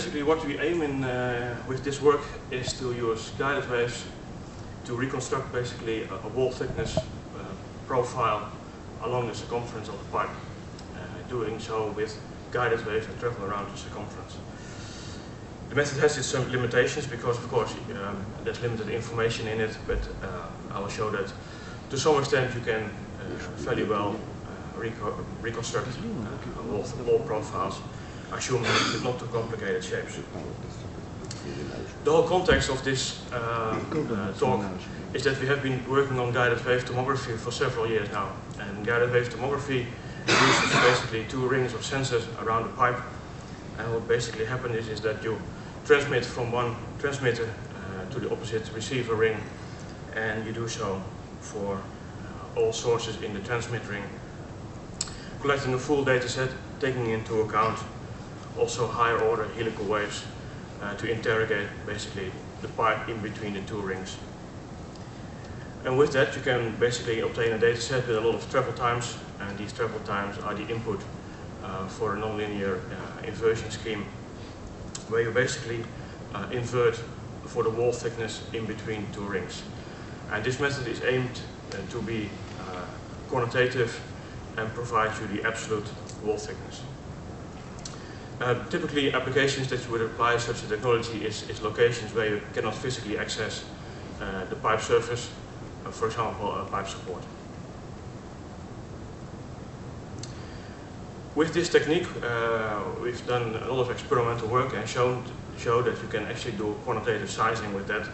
basically what we aim in uh, with this work is to use guided waves to reconstruct basically a, a wall thickness uh, profile along the circumference of the pipe. Uh, doing so with guided waves that travel around the circumference. The method has its some limitations because of course um, there's limited information in it, but uh, I will show that to some extent you can uh, fairly well uh, reco reconstruct wall, wall profiles, assuming not too complicated shapes. The whole context of this uh, uh, talk is that we have been working on guided wave tomography for several years now. And guided wave tomography uses basically two rings of sensors around the pipe. And what basically happens is, is that you transmit from one transmitter uh, to the opposite receiver ring and you do so for uh, all sources in the transmit ring, collecting a full data set, taking into account also higher order helical waves uh, to interrogate basically the pipe in between the two rings. And with that you can basically obtain a data set with a lot of travel times and these travel times are the input uh, for a nonlinear uh, inversion scheme where you basically uh, invert for the wall thickness in between two rings. And this method is aimed uh, to be uh, quantitative and provide you the absolute wall thickness. Uh, typically applications that you would apply such a technology is, is locations where you cannot physically access uh, the pipe surface, uh, for example a pipe support. With this technique uh, we've done a lot of experimental work and shown show that you can actually do quantitative sizing with that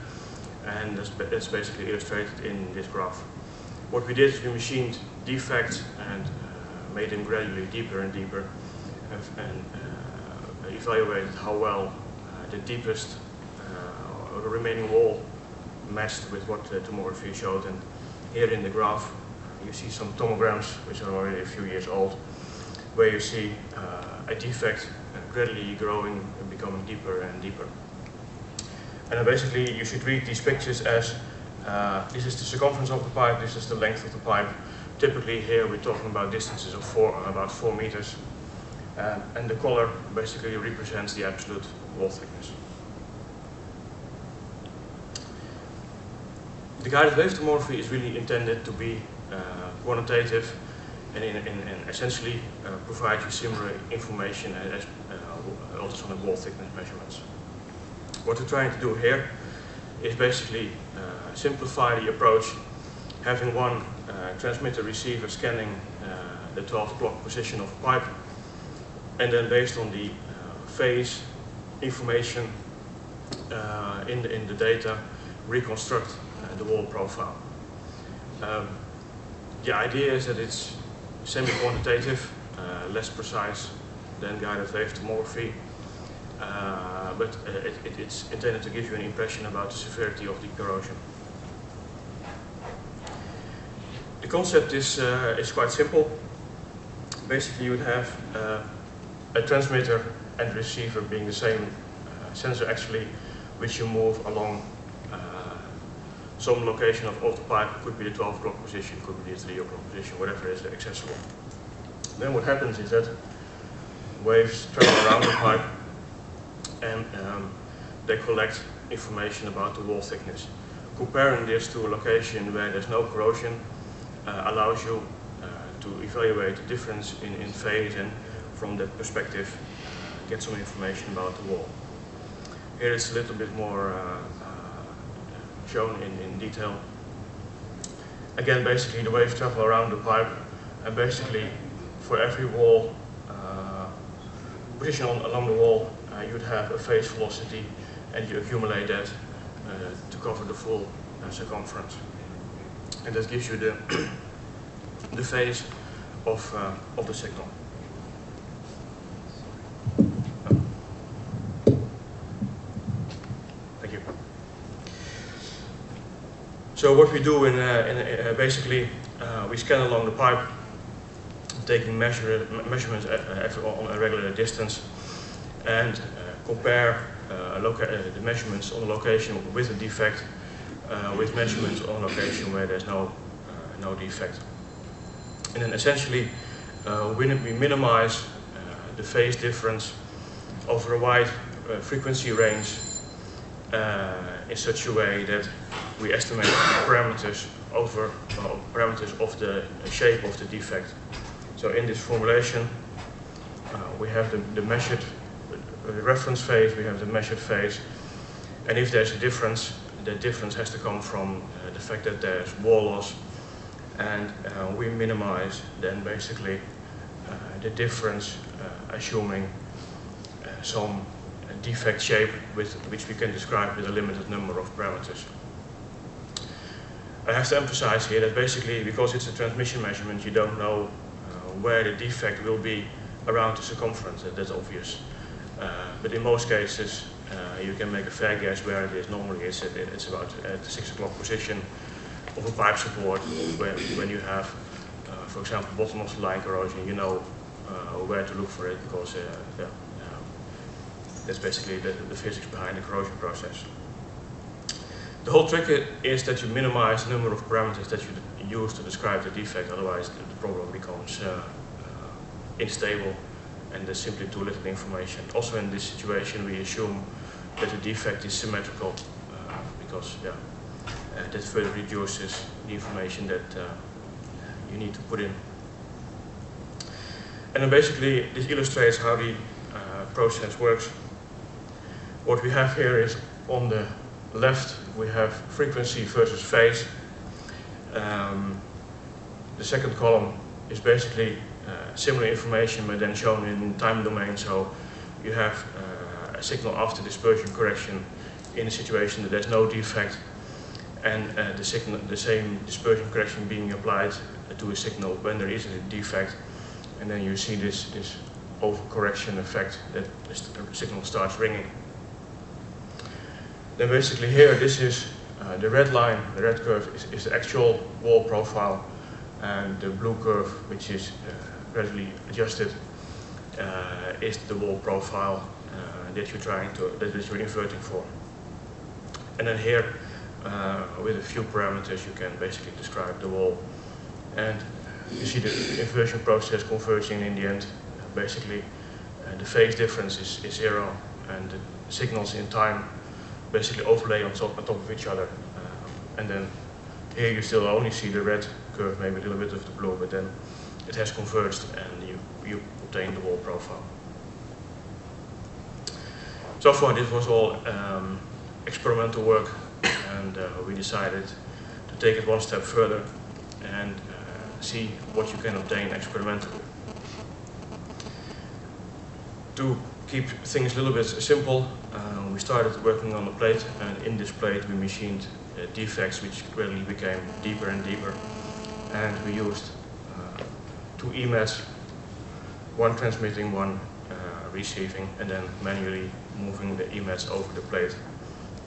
and that's, that's basically illustrated in this graph. What we did is we machined defects and uh, made them gradually deeper and deeper and, and evaluated how well uh, the deepest uh, remaining wall matched with what the tomography showed. And here in the graph, you see some tomograms, which are already a few years old, where you see uh, a defect gradually growing and becoming deeper and deeper. And basically, you should read these pictures as uh, this is the circumference of the pipe, this is the length of the pipe. Typically here we're talking about distances of four, about four meters. Uh, and the color basically represents the absolute wall thickness. The guided wave tomography is really intended to be uh, quantitative and in, in, in essentially uh, provide you similar information as uh, ultrasonic wall thickness measurements. What we're trying to do here is basically uh, simplify the approach, having one uh, transmitter receiver scanning the 12 o'clock position of a pipe and then based on the uh, phase information uh, in, the, in the data, reconstruct uh, the wall profile. Um, the idea is that it's semi-quantitative, less precise than guided wave tomography, uh, but uh, it, it, it's intended to give you an impression about the severity of the corrosion. The concept is, uh, is quite simple. Basically you would have a transmitter and receiver being the same uh, sensor actually, which you move along uh, some location of, the pipe, could be the 12 o'clock position, could be the 3 o'clock position, whatever is accessible. Then what happens is that waves travel around the pipe and um, they collect information about the wall thickness. Comparing this to a location where there's no corrosion uh, allows you uh, to evaluate the difference in, in phase and from that perspective get some information about the wall. Here it's a little bit more uh, uh, shown in, in detail. Again, basically the waves travel around the pipe and basically for every wall uh, position on, along the wall uh, you'd have a phase velocity and you accumulate that uh, to cover the full uh, circumference. And that gives you the, the phase of, of the signal. So what we do in, uh, in uh, basically uh, we scan along the pipe, taking measure, measurements at, at, on a regular distance, and compare the measurements on the location with a defect with measurements on a location where there's no no defect. And then essentially we minimize the phase difference over a wide uh, frequency range uh, in such a way that we estimate parameters over parameters of the shape of the defect. So in this formulation, uh, we have the, the measured the reference phase, we have the measured phase, and if there's a difference, the difference has to come from uh, the fact that there's wall loss, and uh, we minimize then basically uh, the difference, uh, assuming uh, some defect shape with which we can describe with a limited number of parameters. I have to emphasize here that basically because it's a transmission measurement you don't know uh, where the defect will be around the circumference, that's obvious. Uh, but in most cases uh, you can make a fair guess where it is. Normally it's, it's about at the 6 o'clock position of a pipe support where, when you have, for example, bottom of the line corrosion, you know where to look for it because yeah, that's basically the, the physics behind the corrosion process. The whole trick is that you minimize the number of parameters that you use to describe the defect, otherwise the, problem becomes uh, uh, unstable and there's simply too little information. Also in this situation we assume that the defect is symmetrical uh, because yeah, uh, that further reduces the information that uh, you need to put in. And then basically this illustrates how the uh, process works. What we have here is on the left we have frequency versus phase. Um, the second column is basically uh, similar information but then shown in time domain so you have uh, a signal after dispersion correction in a situation that there's no defect and uh, the, signal, the same dispersion correction being applied to a signal when there is a defect and then you see this, this overcorrection effect that the signal starts ringing. Then basically here, this is uh, the red line, the red curve is, is, the actual wall profile and the blue curve, which is uh, gradually adjusted, uh, is the wall profile uh, that you're trying to, that you're inverting for. And then here, uh, with a few parameters, you can basically describe the wall. And you see the inversion process converging in the end. basically, uh, the phase difference is, is zero and the signals in time basically overlay on top, on top of each other. Uh, and then here you still only see the red curve, maybe a little bit of the blue, but then it has converged and you, you obtain the wall profile. So far this was all um, experimental work and uh, we decided to take it one step further and uh, see what you can obtain experimentally. To keep things a little bit simple, uh, we started working on the plate and in this plate we machined uh, defects which gradually became deeper and deeper and we used uh, two EMATs, one transmitting, one uh, receiving and then manually moving the EMATs over the plate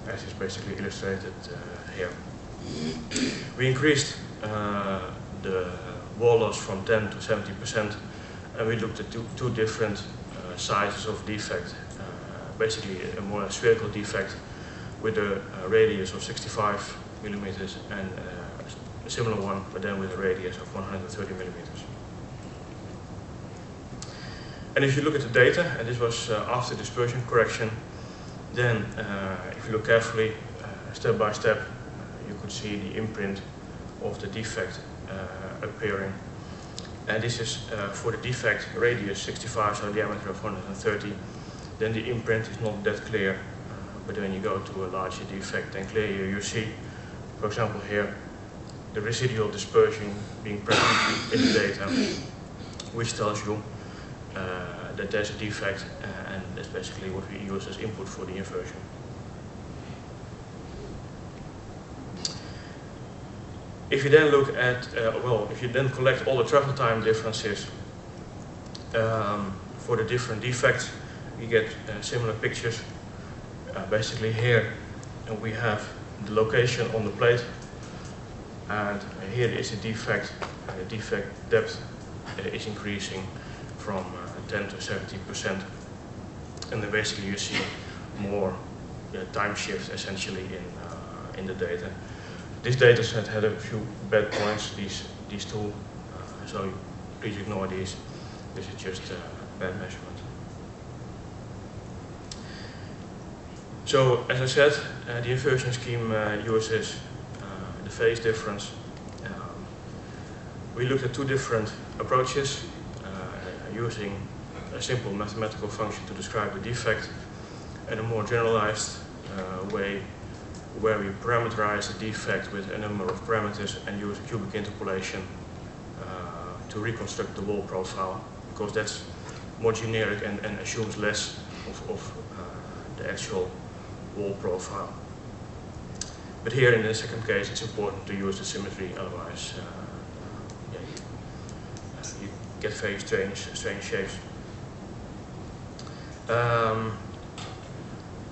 as is basically illustrated uh, here. We increased uh, the wall loss from 10 to 70% and we looked at two, two different sizes of defect. Uh, basically a more spherical defect with a, radius of 65 millimeters and uh, a similar one, but then with a radius of 130 millimeters. And if you look at the data, and this was uh, after dispersion correction, then uh, if you look carefully, uh, step by step, uh, you could see the imprint of the defect appearing and this is uh, for the defect radius 65, so diameter of 130. Then the imprint is not that clear, uh, but when you go to a larger defect, then clearly you see, for example here, the residual dispersion being present in the data, which tells you uh, that there's a defect, uh, and that's basically what we use as input for the inversion. If you then look at, uh, well, if you then collect all the travel time differences um, for the different defects, you get uh, similar pictures. Uh, basically here we have the location on the plate and here is a defect. the defect depth uh, is increasing from uh, 10 to 70 percent and then basically you see more time shift essentially in, uh, in the data. This data set had a few bad points, these, these two, uh, so please ignore these. This is just a bad measurement. So, as I said, uh, the inversion scheme uh, uses uh, the phase difference. Um, we looked at two different approaches uh, using a simple mathematical function to describe the defect and a more generalized uh, way where we parameterize the defect with a number of parameters and use a cubic interpolation uh, to reconstruct the wall profile because that's more generic and, and assumes less of, of uh, the actual wall profile. But here in the second case it's important to use the symmetry otherwise uh, yeah, you, uh, you, get very strange, strange shapes. Um,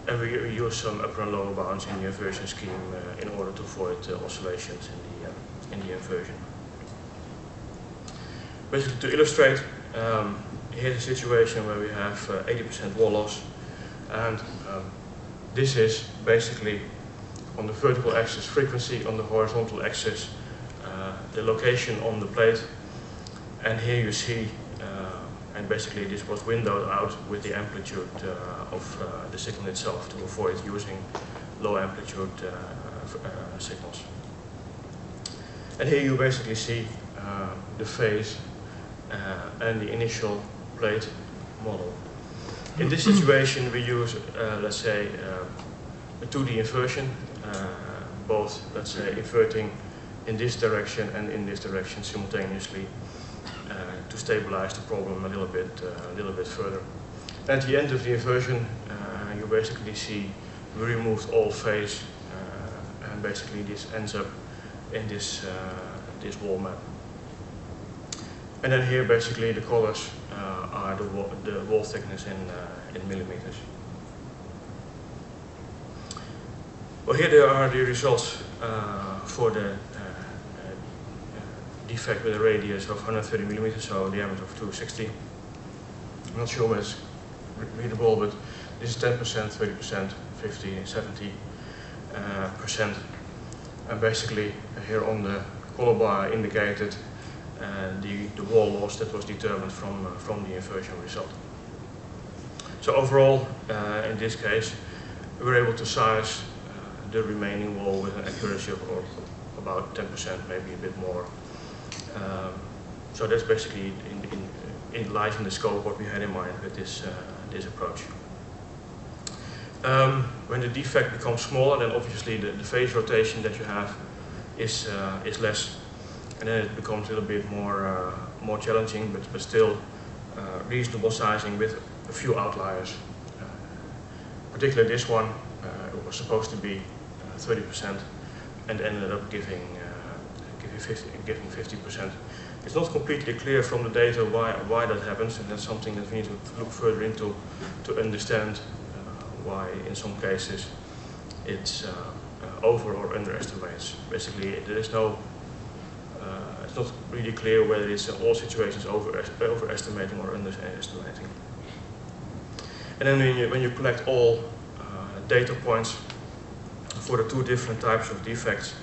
and we use some upper and lower bounds in the inversion scheme uh, in order to avoid uh, oscillations in the, uh, in the inversion. Basically to illustrate, um, here's a situation where we have 80% uh, wall loss and um, this is basically on the vertical axis frequency, on the horizontal axis the location on the plate and here you see and basically this was windowed out with the amplitude uh, of uh, the signal itself to avoid using low amplitude uh, signals. And here you basically see the phase and the initial plate model. In this situation we use, let's say, a 2D inversion, both, let's say, inverting in this direction and in this direction simultaneously uh, to stabilize the problem a little bit, uh, a little bit further. At the end of the inversion, uh, you basically see we removed all phase, and basically this ends up in this this wall map. And then here basically the colors uh, are the wall, the wall thickness in, uh, in millimeters. Well here there are the results uh, for the defect with a radius of 130 millimeters, so a diameter of 260. I'm not sure whether it's readable, but this is 10%, 30%, 50, 70 uh, percent. And basically here on the color bar indicated uh, the, the wall loss that was determined from, uh, from the inversion result. So overall, uh, in this case, we were able to size uh, the remaining wall with an accuracy of, of about 10%, maybe a bit more. Um, so that's basically in, in, in the scope what we had in mind with this, uh, this approach. Um, when the defect becomes smaller, then obviously the, the phase rotation that you have is, uh, is less. And then it becomes a little bit more, uh, more challenging, but, but still uh, reasonable sizing with a few outliers. Uh, particularly this one, uh, it was supposed to be 30% and ended up giving giving 50%. It's not completely clear from the data why, why that happens, and that's something that we need to look further into to understand uh, why in some cases it's uh, uh, over or underestimates. Basically, there is no, uh, it's not really clear whether it's in all situations over, overestimating or underestimating. And then when you, when you collect all uh, data points for the two different types of defects,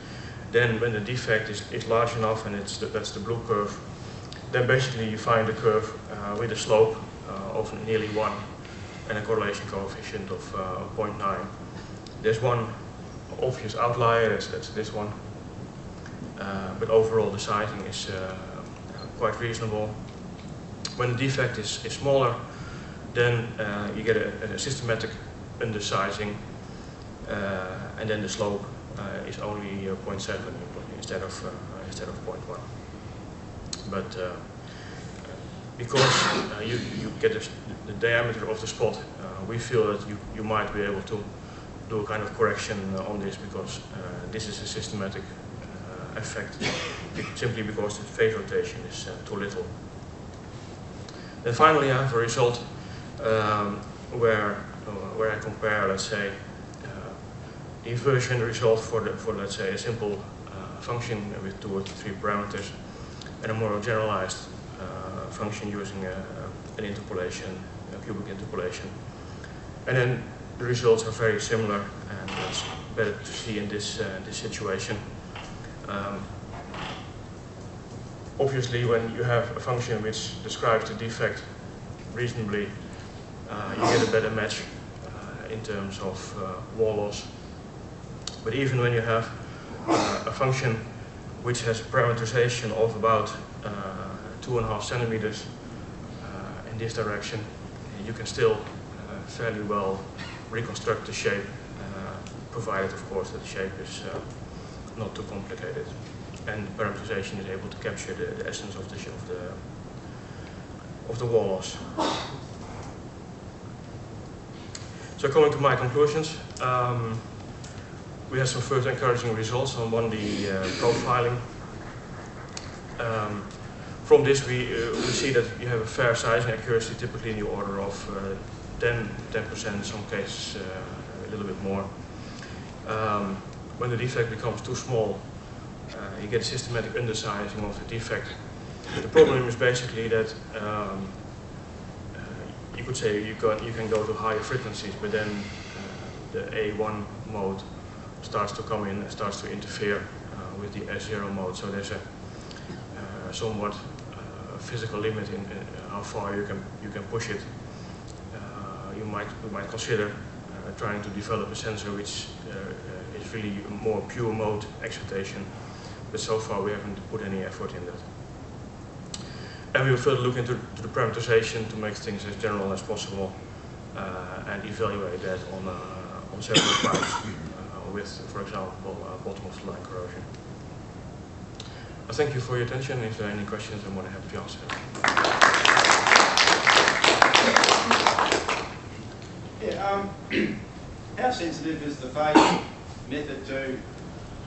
then when the defect is, is large enough and it's the, that's the blue curve, then basically you find a curve uh, with a slope uh, of nearly 1 and a correlation coefficient of uh, 0.9. There's one obvious outlier, that's, that's this one. Uh, but overall the sizing is uh, quite reasonable. When the defect is, is smaller, then uh, you get a, a systematic undersizing and then the slope is only uh, 0.7 instead of uh, instead of 0.1. But because you you get the, the, diameter of the spot, we feel that you you might be able to do a kind of correction on this because this is a systematic effect simply because the phase rotation is too little. Then finally I have a result um, where, uh, where I compare, let's say, inversion result for, the, for let's say, a simple uh, function with two or three parameters and a more generalized uh, function using a, an interpolation, a cubic interpolation. And then the results are very similar and that's better to see in this, uh, this situation. Um, obviously when you have a function which describes the defect reasonably, uh, you get a better match uh, in terms of uh, wall loss. But even when you have uh, a function which has parameterization of about uh, two and a half centimeters uh, in this direction, you can still fairly well reconstruct the shape, provided of course that the shape is not too complicated and the parameterization is able to capture the, the essence of the, of the of the wall loss. So coming to my conclusions, um, we had some first encouraging results on one, the uh, profiling. Um, from this we, uh, we see that you have a fair sizing accuracy, typically in the order of uh, 10, 10%, in some cases uh, a little bit more. Um, when the defect becomes too small, uh, you get a systematic undersizing of the defect. The problem is basically that um, you could say you can, you can go to higher frequencies, but then uh, the A1 mode starts to come in and starts to interfere uh, with the S0 mode. So there's a uh, somewhat uh, physical limit in, how far you can you can push it. You might you might consider trying to develop a sensor which is really more pure mode excitation, but so far we haven't put any effort in that. And we will further look into the parameterization to make things as general as possible uh, and evaluate that on, uh, on several uh, with, for example, uh, bottom of the line corrosion. I thank you for your attention. If there are any questions, I'm more than happy to answer Yeah, um, how sensitive is the phase method to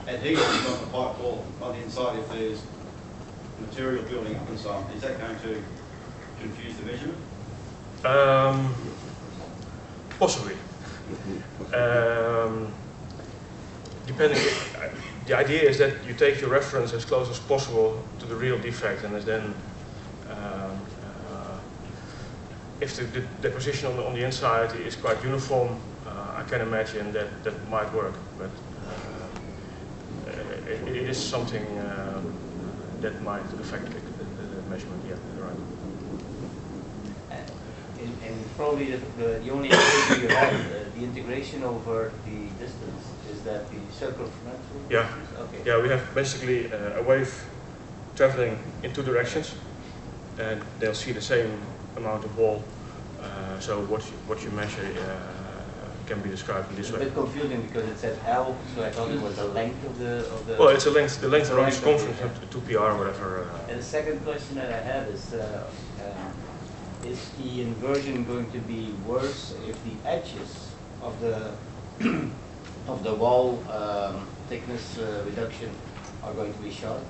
adhesions on the pipe wall on the inside if there's material building up and so on. Is that going to confuse the measurement? Um, possibly. Um, depending, the idea is that you take your reference as close as possible to the real defect and then um, uh, if the, the, deposition on the, on the inside is quite uniform, uh, I can imagine that that might work, but uh, it, it is something um, that might affect the, the measurement. Yeah, right. And, and probably the, the, only issue you have, the integration over the distance, is that the circumferential? Yeah. Okay. Yeah, we have basically uh, a wave traveling in two directions, and they'll see the same amount of wall. Uh, so what you, what you measure uh, can be described in this it's way. a bit confusing because it said L, so I thought it was the length of the of the. Well, it's a length, the length around the circumference, yeah. two PR or whatever. Uh, and the second question that I have is, uh, um, is the inversion going to be worse if the edges of the of the wall um, thickness uh, reduction are going to be sharp?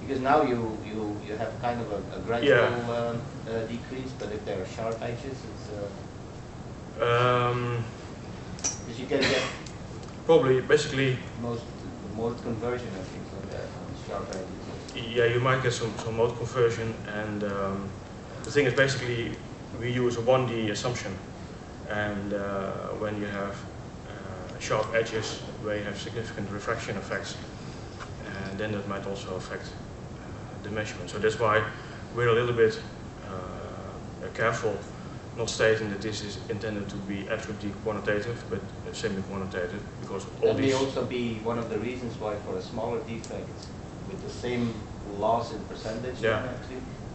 Because now you you you have kind of a, a gradual Yeah. um, uh, decrease, but if there are sharp edges, it's. Uh, um, because you can get probably, basically, most mode conversion and things like that on sharp edges. yeah, you might get some, some mode conversion, and um, the thing is basically we use a 1D assumption, and uh, when you have uh, sharp edges where you have significant refraction effects, and then that might also affect uh, the measurement. So that's why we're a little bit uh, careful not stating that this is intended to be absolutely quantitative, but semi-quantitative, because all That may also be one of the reasons why for a smaller defect with the same loss in percentage, Yeah.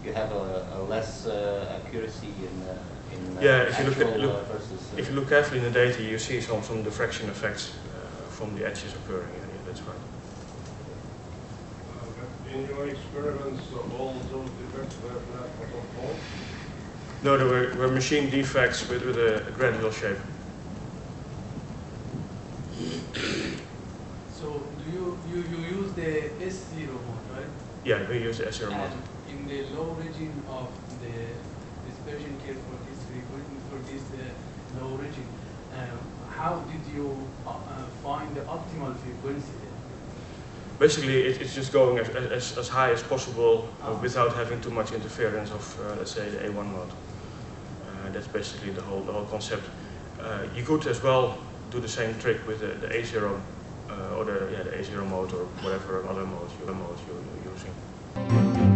you have a, a less uh, accuracy in, uh, in uh, Yeah, if you look at- look- uh, versus. If you look carefully in the data, you see some, some diffraction effects uh, from the edges occurring, yeah, yeah, that's right. In your experiments, all those defects were flat bottom wall? No, there were, were machine defects with, with a, a gradual shape. So do you, you, you use the S0 mode, right? Yeah, we use the S0 mode. And in the low region of the dispersion curve for this frequency, for this uh, low region, um, how did you uh, uh, find the optimal frequency? Basically, it, it's just going as, as, as high as possible uh, without having too much interference of, uh, let's say, the A1 mode. Uh, that's basically the whole, the whole concept. Uh, you could as well do the same trick with the, the A0 uh, or the, yeah, the A0 mode or whatever other modes, you, modes you, you're using.